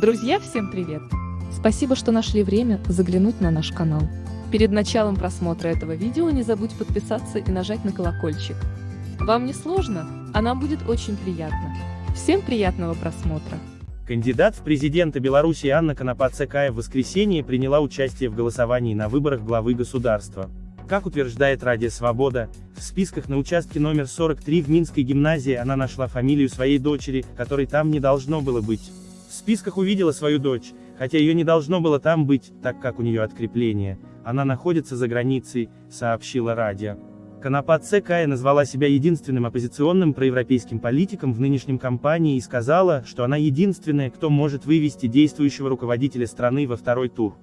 Друзья, всем привет! Спасибо, что нашли время заглянуть на наш канал. Перед началом просмотра этого видео не забудь подписаться и нажать на колокольчик. Вам не сложно, а нам будет очень приятно. Всем приятного просмотра! Кандидат в президенты Беларуси Анна Конопа-Цекая в воскресенье приняла участие в голосовании на выборах главы государства. Как утверждает Радио Свобода, в списках на участке номер 43 в Минской гимназии она нашла фамилию своей дочери, которой там не должно было быть. В списках увидела свою дочь, хотя ее не должно было там быть, так как у нее открепление, она находится за границей, сообщила Радио. Конопат Кая назвала себя единственным оппозиционным проевропейским политиком в нынешнем кампании и сказала, что она единственная, кто может вывести действующего руководителя страны во второй тур.